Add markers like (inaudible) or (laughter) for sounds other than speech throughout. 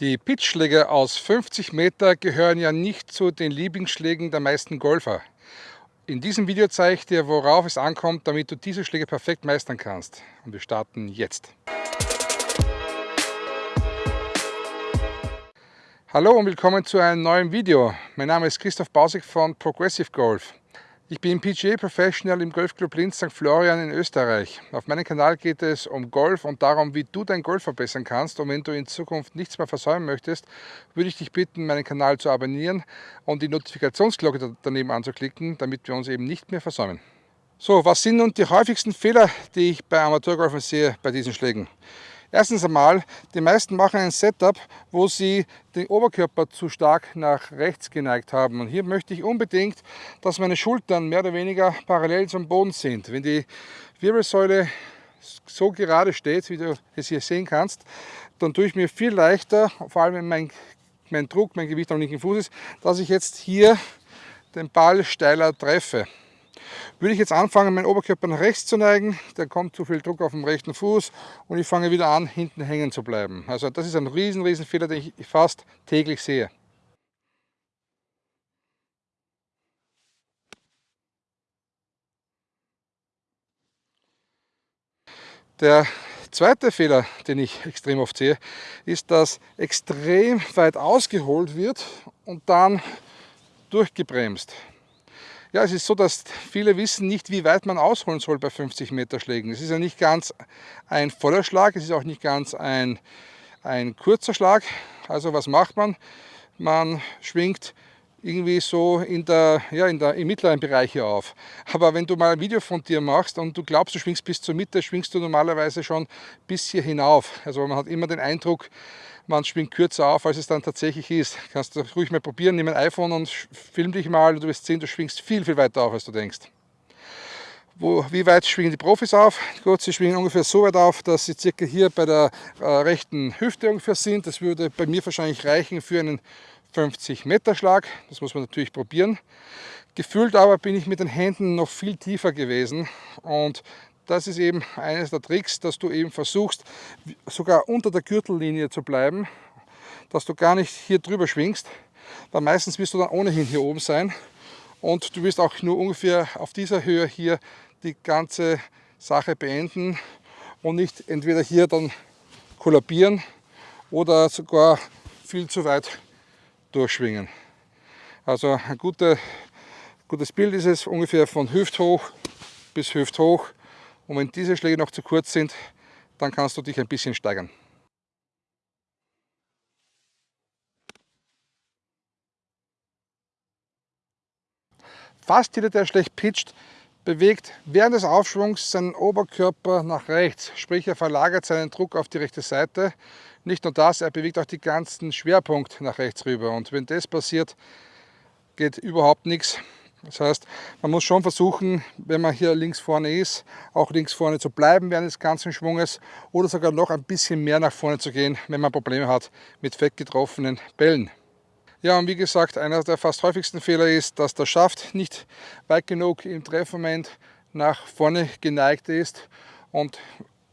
Die Pitchschläge aus 50 Meter gehören ja nicht zu den Lieblingsschlägen der meisten Golfer. In diesem Video zeige ich dir, worauf es ankommt, damit du diese Schläge perfekt meistern kannst. Und wir starten jetzt. Hallo und willkommen zu einem neuen Video. Mein Name ist Christoph Bausig von Progressive Golf. Ich bin PGA Professional im Golfclub Linz St. Florian in Österreich. Auf meinem Kanal geht es um Golf und darum, wie du dein Golf verbessern kannst. Und wenn du in Zukunft nichts mehr versäumen möchtest, würde ich dich bitten, meinen Kanal zu abonnieren und die Notifikationsglocke daneben anzuklicken, damit wir uns eben nicht mehr versäumen. So, was sind nun die häufigsten Fehler, die ich bei Amateurgolfern sehe bei diesen Schlägen? Erstens einmal, die meisten machen ein Setup, wo sie den Oberkörper zu stark nach rechts geneigt haben. Und hier möchte ich unbedingt, dass meine Schultern mehr oder weniger parallel zum Boden sind. Wenn die Wirbelsäule so gerade steht, wie du es hier sehen kannst, dann tue ich mir viel leichter, vor allem wenn mein, mein Druck, mein Gewicht am linken Fuß ist, dass ich jetzt hier den Ball steiler treffe. Würde ich jetzt anfangen, meinen Oberkörper nach rechts zu neigen, dann kommt zu viel Druck auf dem rechten Fuß und ich fange wieder an, hinten hängen zu bleiben. Also das ist ein riesen, riesen Fehler, den ich fast täglich sehe. Der zweite Fehler, den ich extrem oft sehe, ist, dass extrem weit ausgeholt wird und dann durchgebremst. Ja, es ist so, dass viele wissen nicht, wie weit man ausholen soll bei 50 Meter Schlägen. Es ist ja nicht ganz ein voller Schlag, es ist auch nicht ganz ein, ein kurzer Schlag. Also was macht man? Man schwingt irgendwie so in der, ja, in der, im mittleren Bereich hier auf. Aber wenn du mal ein Video von dir machst und du glaubst, du schwingst bis zur Mitte, schwingst du normalerweise schon bis hier hinauf. Also man hat immer den Eindruck, man schwingt kürzer auf, als es dann tatsächlich ist. Kannst du ruhig mal probieren, nimm ein iPhone und film dich mal und du wirst sehen, du schwingst viel, viel weiter auf, als du denkst. Wo, wie weit schwingen die Profis auf? Gut, sie schwingen ungefähr so weit auf, dass sie circa hier bei der äh, rechten Hüfte ungefähr sind. Das würde bei mir wahrscheinlich reichen für einen 50 Meter Schlag. Das muss man natürlich probieren. Gefühlt aber bin ich mit den Händen noch viel tiefer gewesen und das ist eben eines der Tricks, dass du eben versuchst, sogar unter der Gürtellinie zu bleiben, dass du gar nicht hier drüber schwingst, weil meistens wirst du dann ohnehin hier oben sein und du wirst auch nur ungefähr auf dieser Höhe hier die ganze Sache beenden und nicht entweder hier dann kollabieren oder sogar viel zu weit durchschwingen. Also ein gute, gutes Bild ist es ungefähr von hüfthoch bis hüfthoch und wenn diese Schläge noch zu kurz sind, dann kannst du dich ein bisschen steigern. Fast jeder, der schlecht pitcht, bewegt während des Aufschwungs seinen Oberkörper nach rechts, sprich er verlagert seinen Druck auf die rechte Seite. Nicht nur das, er bewegt auch die ganzen Schwerpunkt nach rechts rüber und wenn das passiert, geht überhaupt nichts. Das heißt, man muss schon versuchen, wenn man hier links vorne ist, auch links vorne zu bleiben während des ganzen Schwunges oder sogar noch ein bisschen mehr nach vorne zu gehen, wenn man Probleme hat mit fett getroffenen Bällen. Ja, und wie gesagt, einer der fast häufigsten Fehler ist, dass der Schaft nicht weit genug im Treffmoment nach vorne geneigt ist und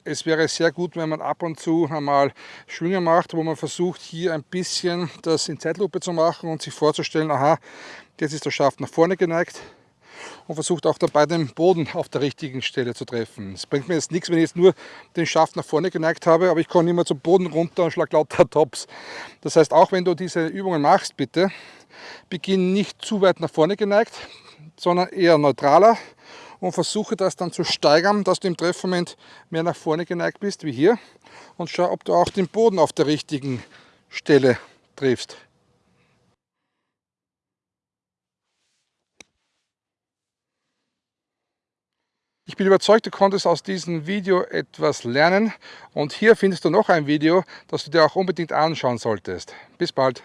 es wäre sehr gut, wenn man ab und zu einmal Schwünge macht, wo man versucht, hier ein bisschen das in Zeitlupe zu machen und sich vorzustellen, aha, jetzt ist der Schaft nach vorne geneigt und versucht auch dabei den Boden auf der richtigen Stelle zu treffen. Es bringt mir jetzt nichts, wenn ich jetzt nur den Schaft nach vorne geneigt habe, aber ich komme immer zum Boden runter und schlage lauter (laughs) Tops. Das heißt, auch wenn du diese Übungen machst, bitte, beginn nicht zu weit nach vorne geneigt, sondern eher neutraler und versuche das dann zu steigern, dass du im Treffmoment mehr nach vorne geneigt bist, wie hier. Und schau, ob du auch den Boden auf der richtigen Stelle triffst. Ich bin überzeugt, du konntest aus diesem Video etwas lernen und hier findest du noch ein Video, das du dir auch unbedingt anschauen solltest. Bis bald!